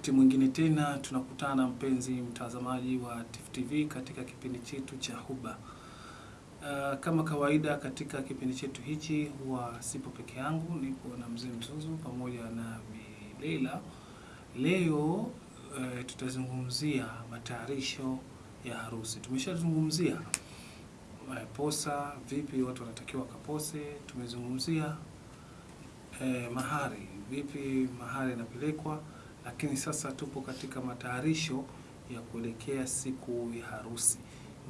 Wakati mwingine tena tunakutana, mpenzi mtazamaji wa Tifu TV katika kipindi chetu cha Huba. Uh, kama kawaida katika kipindi chetu hichi huwa sipo peke yangu, niko na mzee Mzuzu pamoja na Bi Leila. Leo uh, tutazungumzia matayarisho ya harusi. Tumeshazungumzia uh, posa, vipi watu wanatakiwa kapose. Tumezungumzia uh, mahari, vipi mahari inapelekwa lakini sasa tupo katika matayarisho ya kuelekea siku ya harusi.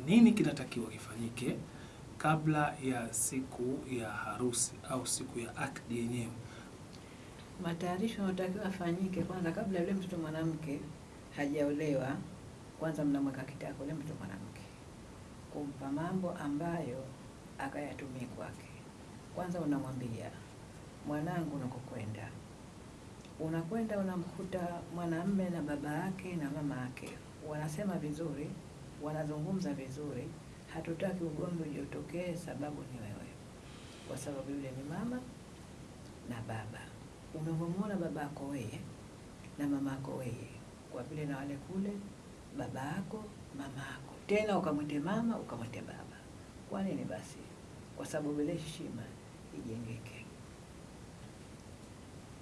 Nini kinatakiwa kifanyike kabla ya siku ya harusi au siku ya akdi yenyewe? Matayarisho yanatakiwa afanyike kwanza, kabla yule mtoto mwanamke hajaolewa. Kwanza mnamweka kitako yule mtoto mwanamke, kumpa mambo ambayo akayatumie kwake. Kwanza unamwambia mwanangu, unakokwenda unakwenda unamkuta mwanamme na baba yake na mama yake wanasema vizuri, wanazungumza vizuri. Hatutaki ugomvi ujitokee, sababu ni wewe, kwa sababu yule ni mama na baba. Umemwona baba yako wewe na mama yako wewe, kwa vile na wale kule baba yako mama yako, tena ukamwite mama ukamwite baba. Kwa nini basi? Kwa sababu ile heshima ijengeke.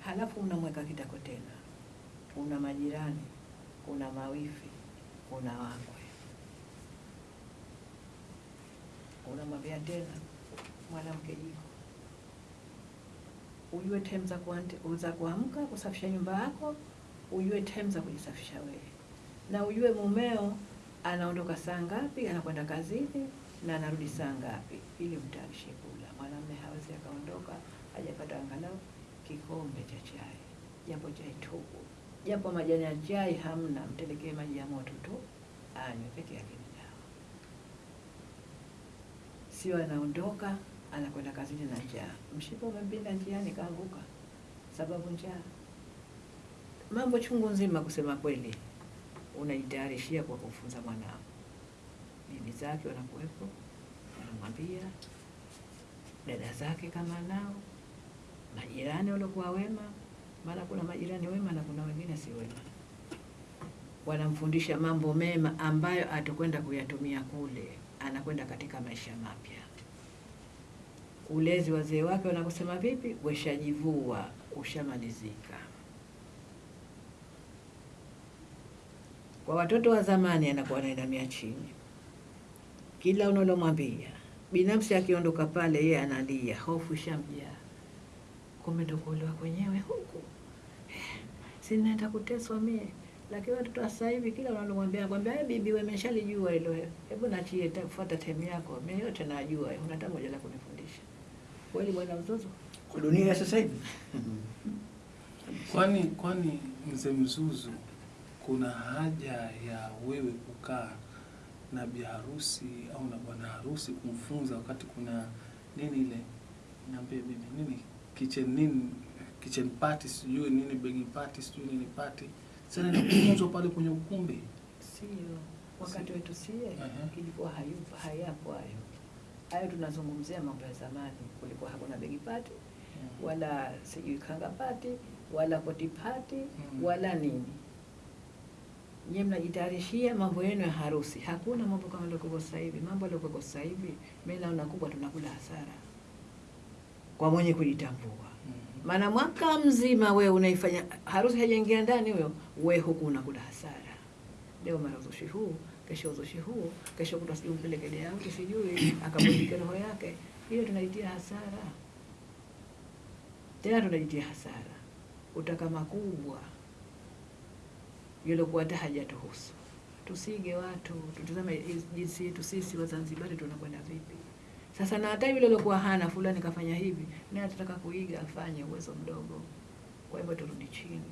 Halafu unamweka kitako tena, una majirani, una mawifi, kuna wakwe. Unamwambia tena mwanamke, jiko ujue time za kuamka kusafisha nyumba yako, ujue time za kujisafisha wewe, na ujue mumeo anaondoka saa ngapi, anakwenda kazini na anarudi saa ngapi, ili mtaishe kula. Mwanamume hawezi akaondoka hajapata angalau kikombe cha chai, japo chai tupu, japo majani ya chai hamna, mtelekee maji ya moto tu anywe peke yake, ni. Sio anaondoka anakwenda kazini na njaa, mshipa umempinda njiani, kaanguka sababu njaa. Mambo chungu nzima, kusema kweli, unajitayarishia kwa kufunza mwanao. Bibi zake wanakuwepo, wanamwambia dada zake kama nao majirani waliokuwa wema, maana kuna majirani wema na kuna wengine si wema. Wanamfundisha mambo mema ambayo atakwenda kuyatumia kule, anakwenda katika maisha mapya. Ulezi wazee wake wanakusema vipi, weshajivua, ushamalizika. Kwa watoto wa zamani, anakuwa anainamia chini, kila unalomwambia. Binafsi akiondoka pale, yeye analia, hofu ishamjaa kumbe ndo kuolewa kwenyewe huku. Sinaenda si naenda kuteswa mie. Lakini watoto wa sasa hivi kila unalomwambia kwambia, "Eh, bibi wewe umeshalijua hilo, hebu naachie fuata time yako, mimi yote najua, una hata moja la kunifundisha." Kweli bwana mzozo? Kwa dunia ya sasa hivi? Kwani kwani mzee Mzuzu, kuna haja ya wewe kukaa na bi harusi au na bwana harusi kumfunza, wakati kuna nini ile? Niambie bibi nini kitchen nini kitchen party sijui nini begi party sijui nini party sana ni kufunzwa pale kwenye ukumbi Sio wakati wetu sie, -huh. ilikuwa hayupo, hayapo hayo hayo. Tunazungumzia mambo ya zamani, kulikuwa hakuna begi pati wala sijui kanga party wala koti party Mm. wala nini. Nyie mnajitayarishia mambo yenu ya harusi. Hakuna mambo kama yaliokuwa sasa hivi. Mambo yaliokuwa sasa hivi, mimi naona kubwa tunakula hasara kwa mwenye kujitambua. Mhm. Maana mwaka mzima we unaifanya harusi, haijaingia ndani huyo, we huku unakula hasara. Leo mara uzushi huu, kesho uzushi huu, kesho kutwa sijui mpeleke deauti sijui akabudike roho yake. Hiyo tunaitia hasara, tena tunajitia hasara. Utaka makubwa yuliokuwa hata hajatuhusu. Tusige watu, tutazame jinsi yetu sisi Wazanzibari tunakwenda vipi. Sasa na hata yule aliyokuwa hana fulani kafanya hivi, naye atataka kuiga afanye uwezo mdogo. Kwa hivyo turudi chini,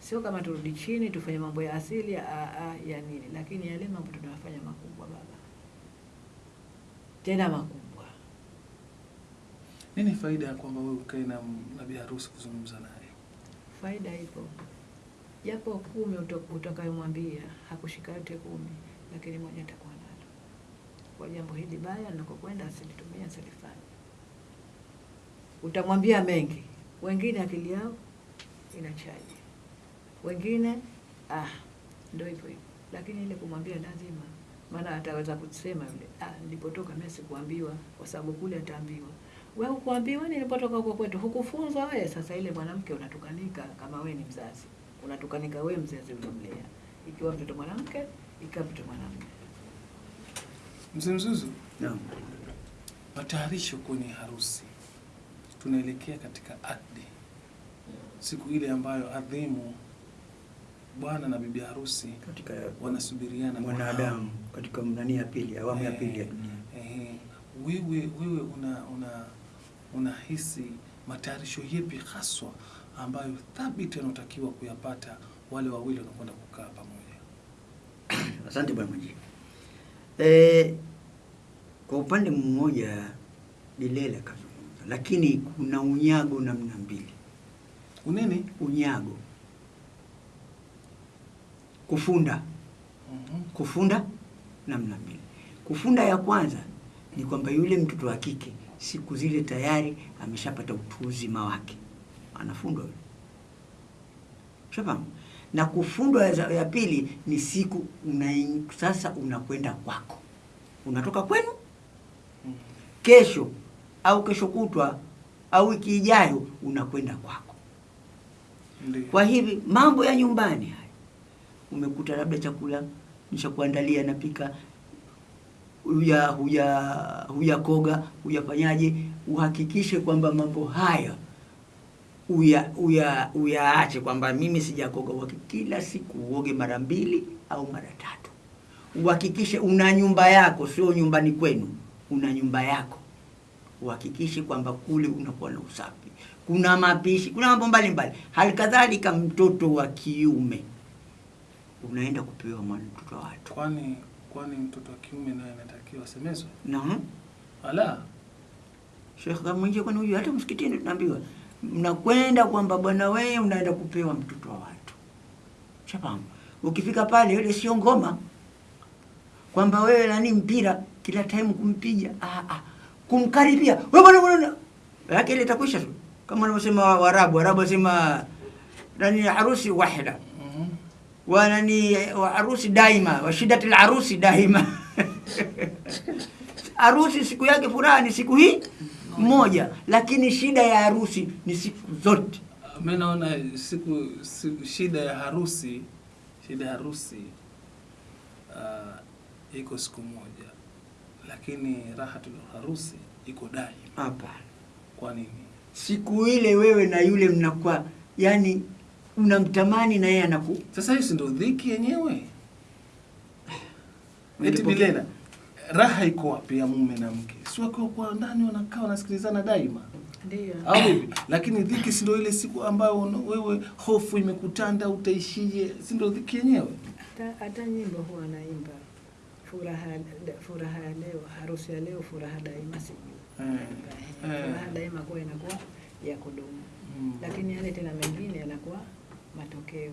sio kama turudi chini tufanye mambo ya asili ya, a, a, ya nini, lakini yale mambo tunayofanya makubwa baba, tena makubwa. Nini faida ya kwamba wewe ukae na bibi harusi kuzungumza naye? Faida ipo, japo kumi utakayomwambia hakushika yote kumi, lakini moja atakuwa. Kwa jambo hili baya nakokwenda, asilitumia asilifanya. Utamwambia mengi, wengine akili yao inachaji, Wengine ah, ndio hivyo hivyo, lakini ile kumwambia lazima, maana ataweza kusema yule, ah, nilipotoka mimi sikuambiwa, kwa sababu kule ataambiwa. Wewe ukuambiwa nilipotoka huko kwetu, hukufunzwa wewe. Sasa ile mwanamke unatukanika, kama wewe ni mzazi. Unatukanika wewe mzazi uliomlea, ikiwa mtoto mwanamke, ikiwa mtoto mwanamume. Mzee Mzuzu, Naam. matayarisho kwenye harusi, tunaelekea katika akdi, siku ile ambayo adhimu bwana na bibi harusi Katika wanasubiriana mwanadamu katika nani ya pili, awamu ya pili ya Eh, dunia. eh, wewe wewe una una unahisi matayarisho yepi haswa ambayo thabiti wanaotakiwa kuyapata wale wawili wanakwenda kukaa pamoja? Asante bwana Majid. Eh, kwa upande mmoja Dilela kazungumza, lakini kuna unyago namna mbili. Unene Unyago, kufunda, Mhm. kufunda namna mbili. Kufunda ya kwanza ni kwamba yule mtoto wa kike siku zile tayari ameshapata utu uzima wake, anafundwa yule. Shafahamu? Na kufundwa ya, ya pili ni siku una, sasa unakwenda kwako, unatoka kwenu kesho au kesho kutwa au wiki ijayo unakwenda kwako. Ndiyo. Kwa hivi mambo ya nyumbani haya, umekuta labda chakula nishakuandalia, napika, huya huya hujakoga, huyafanyaje, uhakikishe kwamba mambo haya uya uya uyaache, kwamba mimi sijakoga. kwa Kila siku uoge mara mbili au mara tatu, uhakikishe una nyumba yako, sio nyumbani kwenu, una nyumba yako uhakikishe kwamba kule unakuwa na usafi, kuna mapishi, kuna mambo mbalimbali. Halikadhalika mtoto wa kiume unaenda kupewa mwana mtoto wa watu Kwani kwani mtoto wa kiume naye anatakiwa asemezwe? Naam. Ala, Sheikh mwenyewe kwani huyu hata msikitini tunaambiwa mnakwenda kwamba bwana wewe unaenda kupewa mtoto wa watu. Shafahamu? Ukifika pale ile sio ngoma. Kwamba wewe nani mpira kila time kumpiga ah, ah. kumkaribia. Wewe bwana bwana yake ile itakwisha tu. Kama wanavyosema wa- Waarabu. Waarabu wasema nani harusi wahida. Mhm. wa nani wa harusi daima. Wa shidatil harusi daima. Harusi siku yake furaha ni siku hii moja, lakini shida ya harusi ni siku zote. mi naona siku, siku shida ya harusi shida ya harusi uh, iko siku moja, lakini raha tu harusi iko daima. Hapa Kwa nini? siku ile wewe na yule mnakuwa yani unamtamani na yeye anaku Sasa hiyo si ndio dhiki yenyewe? Eti Bilela, raha iko wapi ya mume na mke? Si wakiwa kwa ndani wanakaa wanasikilizana daima Ndio. au vipi? Lakini dhiki si ndio ile siku ambayo wewe hofu imekutanda, utaishije? Si ndio dhiki yenyewe? Hata, hata nyimbo huwa naimba furaha, furaha ya leo, harusi ya leo, furaha daima, sijui Eh, eh. furaha daima kuwa inakuwa ya kudumu, Mm. lakini yale tena mengine yanakuwa matokeo.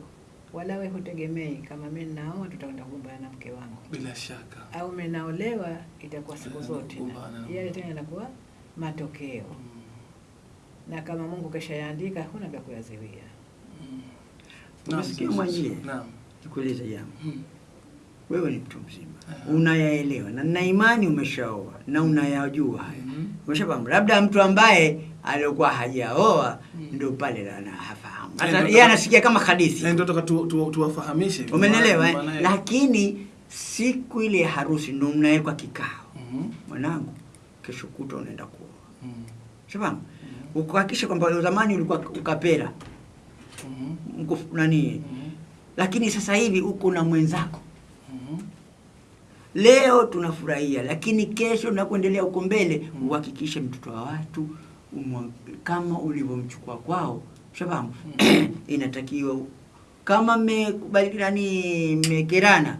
Wala we hutegemei kama mimi ninaoa tutakwenda kugombana na mke wangu, Bila shaka. au mimi naolewa itakuwa siku zote, na yale tena yanakuwa matokeo, Mm. na kama Mungu keshayaandika hakuna vya kuyaziwia. Mm. Umesikia mwenyewe? Naam. nikueleza jambo. Mm. Wewe ni mtu mzima, yeah. unayaelewa na na imani umeshaoa na unayajua haya. -hmm. Umeshafahamu, labda mtu ambaye alikuwa hajaoa Mm. ndio pale anafahamu, Eh, hata yeye anasikia kama hadithi Eh, ndio toka tu- tu- tuwafahamishe hivi. Umenelewa eh? Lakini siku ile ya harusi ndio mnawekwa kikao, Mhm. mwanangu, kesho kutwa unaenda kuoa. Mm. Shafahamu, Mhm. ukuhakikisha kwamba zamani ulikuwa ukapera Mhm. mko nani, Mhm. lakini sasa hivi uko na mwenzako. Mhm. Leo tunafurahia, lakini kesho na kuendelea huko mbele uhakikishe mtoto wa watu umwa, kama ulivyomchukua kwao. shabamu inatakiwa kama mmekubali nani, mmekerana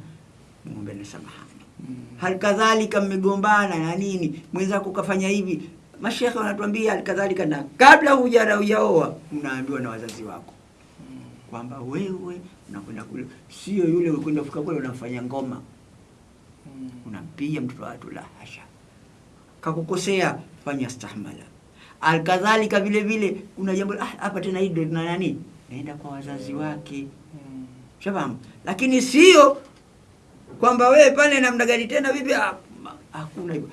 muombe na samahani Mm. halikadhalika mmegombana na nini, mwenzako kafanya hivi. Mashekhe wanatuambia halikadhalika na kabla hujara hujaoa unaambiwa na wazazi wako Mm. kwamba wewe unakwenda kule, sio yule ukwenda kufika kule unafanya ngoma, Mm. unampiga mtoto wa watu. La hasha, kakukosea, fanya stahmala. Alkadhalika vile vile kuna jambo ah, hapa tena hii na nani, naenda kwa wazazi wake. Mm. shafahamu lakini sio kwamba wewe pale namna gani tena vipi ah, hakuna hivyo.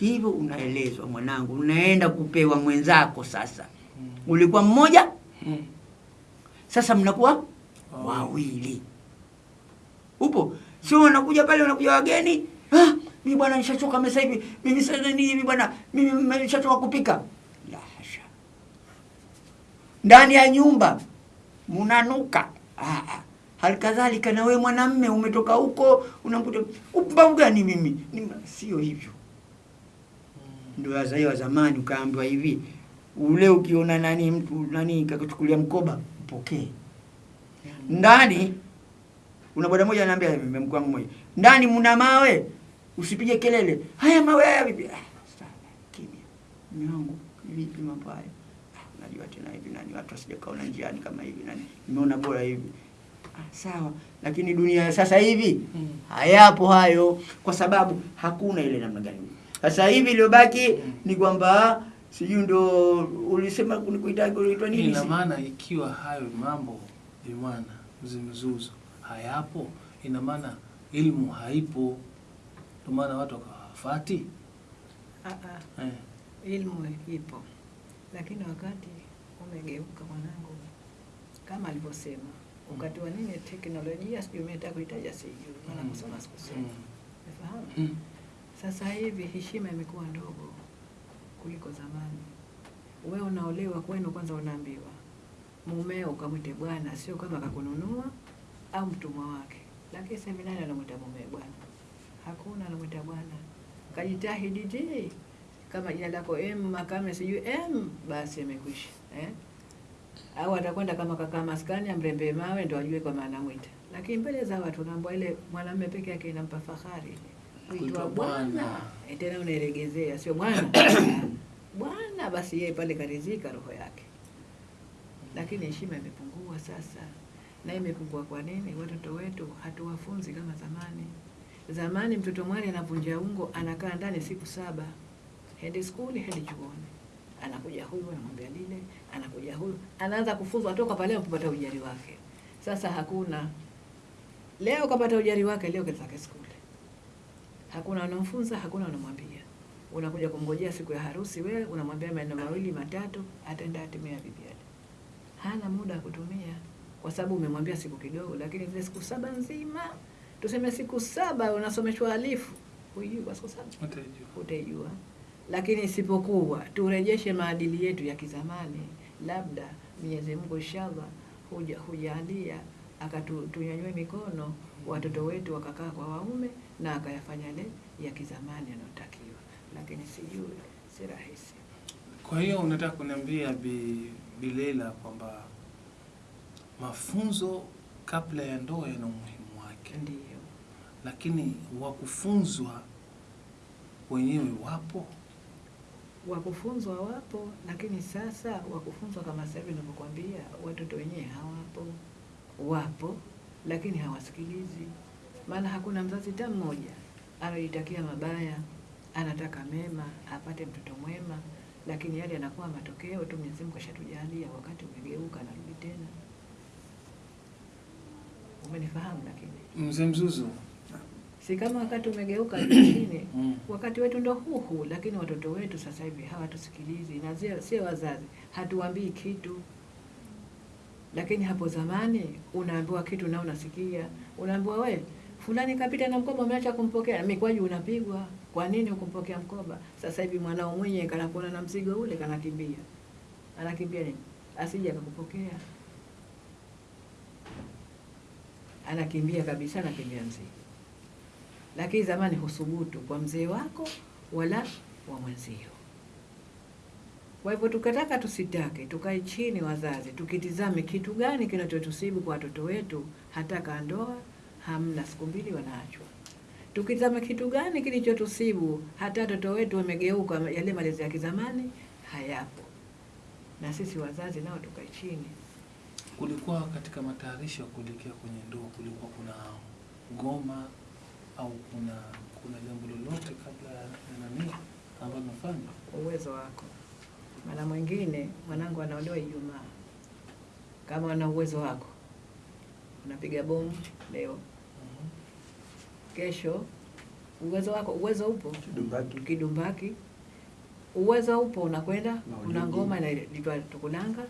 Hivyo unaelezwa mwanangu. Unaenda kupewa mwenzako sasa. Mm. ulikuwa mmoja? Mm. sasa mnakuwa oh. wawili. Upo? Sio wanakuja pale unakuja wageni? Ah, mimi bwana nishachoka mesa hivi mimi sasa nini hivi bwana mimi nishachoka kupika ndani ya nyumba. Munanuka. Halikadhalika ah. kadhalika na wewe mwanamme umetoka huko unamkuta upumbavu gani mimi? Sio hivyo. Ndio wazee wa zamani ukaambiwa hivi ule ukiona nani mtu nani kakuchukulia mkoba mpokee. Ndani una boda moja ananiambia mke wangu mmoja ndani mna mawe usipige kelele. Haya mawe haya vipi? Ah, kimya. Mume vipi mambo ah, unajua tena hivi nani watu wasijakaona njiani kama hivi nani nimeona bora hivi. Ah, sawa. Lakini dunia ya sasa hivi Mm. hayapo hayo. Kwa sababu hakuna ile namna gani. Sasa hivi iliyobaki ni kwamba sijui ndo ulisema kunikuita kuitwa nini? Ina maana ikiwa hayo mambo imana zimzuzu hayapo. Ina maana ilmu haipo. Ndio maana watu wakawafati. Ah, ah. eh. ilmu ipo, lakini wakati umegeuka mwanangu, kama alivyosema, wakati wa nini teknolojia, sijui umetaka kuitaja, sijui maana Mm. kusoma sikusoma, nafahamu? Mm. Sasa hivi heshima imekuwa ndogo kuliko zamani. Wewe unaolewa kwenu, kwanza unaambiwa mumeo ukamwite bwana, sio kama kakununua au mtumwa wake. Lakini nani anamwita mumeo bwana? Hakuna anamwita bwana. Kajitahidi kama jina lako M Makame sijui M, basi imekwisha eh? Au atakwenda kama kaka maskani amrembe mawe ndo ajue kwa maana mwita, lakini mbele za watu naambwa ile mwanamume peke yake inampa fahari Kuitwa bwana. Eh, tena unaelegezea, sio bwana bwana, basi yeye pale karizika roho yake. Lakini heshima imepungua sasa, na imepungua kwa nini? Watoto wetu hatuwafunzi kama zamani. Zamani mtoto mwali anavunja ungo, anakaa ndani siku saba, hendi skuli, hendi chuoni, anakuja huyu anamwambia lile, anakuja huyu, anaanza kufunzwa toka pale kupata ujari wake. Sasa hakuna leo kapata ujari wake, leo kenzake skuli hakuna anamfunza, hakuna unamwambia. Unakuja kumngojea siku ya harusi, wewe unamwambia maneno mawili matatu, ataenda atimia bibi yake. Hana muda wa kutumia kwa sababu umemwambia siku kidogo, lakini zile siku saba nzima, tuseme siku saba unasomeshwa alifu, huijui kwa siku saba utaijua. Lakini isipokuwa turejeshe maadili yetu ya kizamani, labda Mwenyezi Mungu inshallah huja hujalia akatunyanyue mikono watoto wetu wakakaa kwa waume na akayafanya yale ya kizamani yanayotakiwa, lakini sijui, si rahisi. Kwa hiyo unataka kuniambia Bi Bilela kwamba mafunzo kabla ya ndoa yana umuhimu wake, Ndiyo, lakini wakufunzwa wenyewe wapo. Wakufunzwa wapo, lakini sasa wakufunzwa kama sasa hivi ninavyokuambia, watoto wenyewe hawapo. Wapo lakini hawasikilizi, maana hakuna mzazi hata mmoja anajitakia mabaya, anataka mema, apate mtoto mwema, lakini yale yanakuwa matokeo tu. Mwenyezi Mungu kashatujalia, wakati umegeuka, narudi tena. Umenifahamu? Lakini Mzee Mzuzu, si kama wakati umegeuka chini mm. wakati wetu ndo huhu, lakini watoto wetu sasa hivi hawatusikilizi, na sio sio wazazi, hatuambii kitu. Lakini hapo zamani unaambiwa kitu na unasikia, unaambiwa we fulani kapita na mkoba umeacha kumpokea, mikwaju unapigwa. Kwa nini ukumpokea mkoba? Sasa hivi mwanao mwenye kanakuona na mzigo ule, kanakimbia. Anakimbia nini? Asije akakupokea, anakimbia kabisa, anakimbia mzigo lakini zamani husubutu kwa mzee wako wala wa mwenzio. Kwa hivyo tukataka tusitake, tukae chini wazazi, tukitizame kitu gani kinachotusibu kwa watoto wetu, hata kandoa hamna, siku mbili wanaachwa. Tukitizame kitu gani kilichotusibu, hata watoto wetu wamegeuka, yale malezi ya kizamani hayapo, na sisi wazazi nao tukae chini. kulikuwa katika matayarisho ya kuelekea kwenye ndoa, kulikuwa kuna ngoma au kuna kuna jambo lolote kabla ya nani ambalo nafanya? kwa uwezo wako. Maana mwingine mwanangu anaolewa Ijumaa, kama ana uwezo wako unapiga bomu leo, kesho uwezo wako uwezo upo. Kidumbaki. kidumbaki, uwezo upo, unakwenda kuna ngoma inaitwa tukulanga,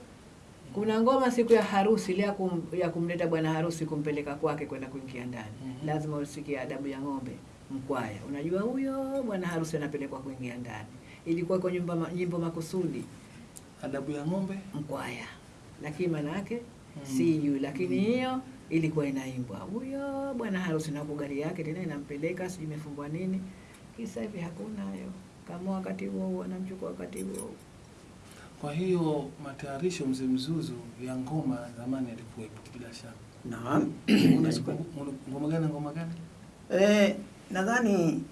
kuna ngoma siku ya harusi ile ya, kum, ya kumleta bwana harusi kumpeleka kwake kwenda kuingia ndani mm -hmm. lazima usikie adabu ya ng'ombe mkwaya. Unajua huyo bwana harusi anapelekwa kuingia ndani, ilikuwa kwa nyumba ma- nyimbo makusudi Adabu ya ng'ombe mkwaya, lakini maana yake Mm. sijui, lakini hiyo ilikuwa inaimbwa huyo bwana harusi na gari yake tena inampeleka, sijui imefungwa nini. Kisa hivi hakuna hayo, kama wakati huo huo anamchukua wakati huo. Kwa hiyo matayarisho mzee Mzuzu ya ngoma zamani yalikuwepo bila shaka. Naam. Ngoma gani ngoma gani? Eh, nadhani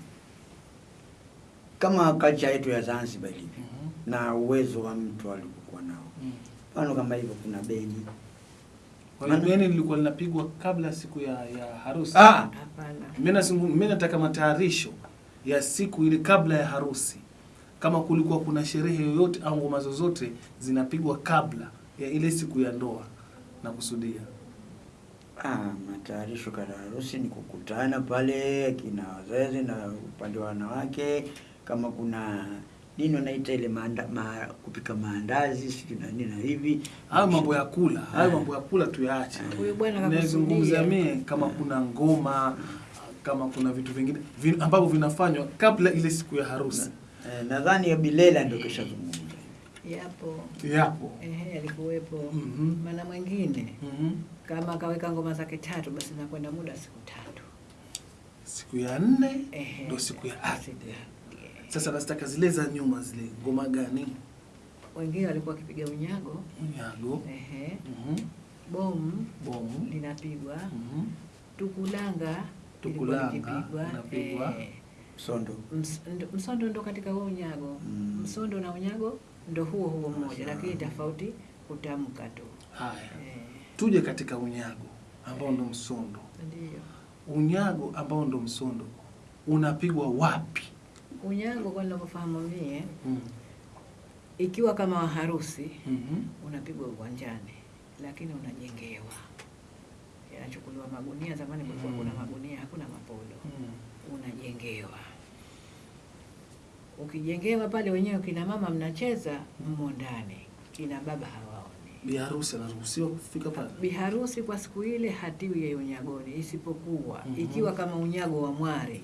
kama culture yetu ya Zanzibar ilivyo -hmm. na uwezo wa mtu alikokuwa nao. Mm. -hmm. kama hivyo kuna beni. Kwa hiyo beni lilikuwa linapigwa kabla ya siku ya, ya harusi. Ah, Hapana, mimi nataka matayarisho ya siku ile kabla ya harusi. Kama kulikuwa kuna sherehe yoyote au ngoma zozote zinapigwa kabla ya ile siku ya ndoa na kusudia. ah, matayarisho kada harusi ni kukutana pale kina wazazi na upande wa wanawake, kama kuna nini wanaita ile maanda, ma, kupika maandazi sijui na nini na hivi. Hayo mambo ya kula, hayo Ah. mambo ya kula tuyaache. huyu bwana Nazungumzia kakusudia mie kama kuna ngoma, kama kuna vitu vingine vin, ambavyo vinafanywa kabla ile siku ya harusi. Eh, nadhani ya Bilela ndio kishazungumza. yapo, Yapo. ehe, alikuwepo Mhm. maana mwingine Mhm. kama akaweka ngoma zake tatu, basi nakwenda muda siku tatu. Siku ya nne ndio siku ya ardhi. Sasa nasitaka zile za nyuma zile ngoma gani? wengine walikuwa wakipiga unyago Unyago. ehe, Mhm. bomu Bomu. linapigwa, Mhm. tukulanga Tukulanga linapigwa. Eh, Sondo. ms- ndo- msondo ndo katika huo unyago Mm. msondo na unyago ndo huo huo mmoja, lakini tofauti kutamka tu Haya. eh, Tuje katika unyago ambao ndo msondo. ndio Unyago ambao ndo msondo unapigwa wapi? unyago kwa ninavyofahamu mie, mm. ikiwa kama waharusi mm-hmm. unapigwa uwanjani, lakini unajengewa, yanachukuliwa magunia. Zamani kulikuwa Mm. kuna magunia, hakuna mapolo, Mhm. Unajengewa. Ukijengewa pale, wenyewe kina mama mnacheza mmo ndani, kina baba hawaoni. Biharusi anaruhusiwa kufika pale? Biharusi kwa siku ile hatiwi ya unyagoni, isipokuwa mm -hmm. ikiwa kama unyago wa mwari,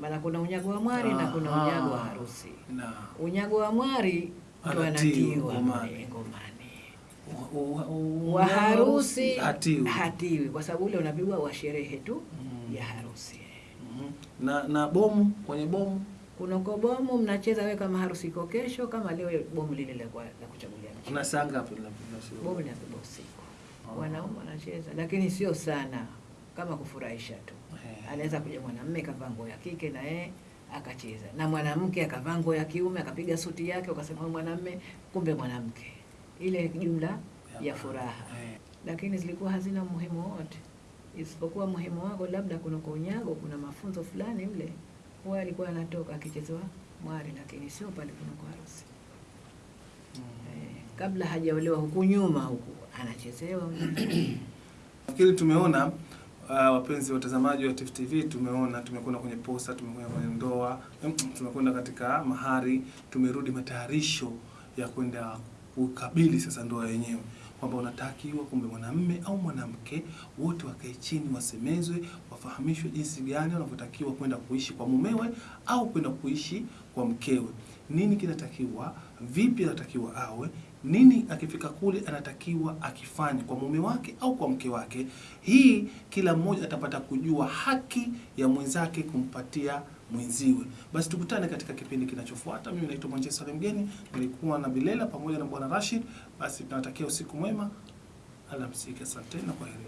maana kuna unyago wa mwari na kuna Aha. unyago wa harusi. Na Unyago wa mwari ndo Anatiwa ngomani. wa harusi hatiwi. hatiwi, kwa sababu ule unapigwa wa sherehe tu mm. ya harusi. Na na bomu kwenye bomu Kuna kwa bomu mnacheza wewe kama harusi iko kesho, kama leo bomu lile la la kuchagulia mchezo. saa ngapi linapigwa? Bomu linapigwa usiku, Oh. wanaume wanacheza, lakini sio sana, kama kufurahisha tu. Hey. Anaweza kuja mwanamume kavaa nguo ya kike na yeye akacheza, na mwanamke akavaa nguo ya kiume akapiga suti yake, ukasema mwanamume, kumbe mwanamke. Ile jumla ya furaha, Hey. lakini zilikuwa hazina umuhimu wote, isipokuwa muhimu wako labda kuna kwa unyago, kuna mafunzo fulani mle huwa alikuwa anatoka akichezewa mwari, lakini sio pale kuna kwa harusi. Eh, kabla hajaolewa huku nyuma huku anachezewa Nafikiri tumeona uh, wapenzi watazamaji wa Tifu TV, tumeona tumekwenda kwenye posa, tumekwenda kwenye ndoa, mm, tumekwenda katika mahari, tumerudi matayarisho ya kwenda kukabili sasa ndoa yenyewe, kwamba unatakiwa kumbe mwanamme au mwanamke wote wakae chini, wasemezwe, wafahamishwe jinsi gani wanavyotakiwa kwenda kuishi kwa mumewe au kwenda kuishi kwa mkewe. Nini kinatakiwa, vipi anatakiwa awe, nini akifika kule anatakiwa akifanye kwa mume wake au kwa mke wake. Hii kila mmoja atapata kujua haki ya mwenzake kumpatia mwenziwe. Basi tukutane katika kipindi kinachofuata. Mimi naitwa Manchester Mgeni, nilikuwa na Bilela pamoja na Bwana Rashid. Basi tunatakia usiku mwema, alamsiki, asanteni na kwaheri.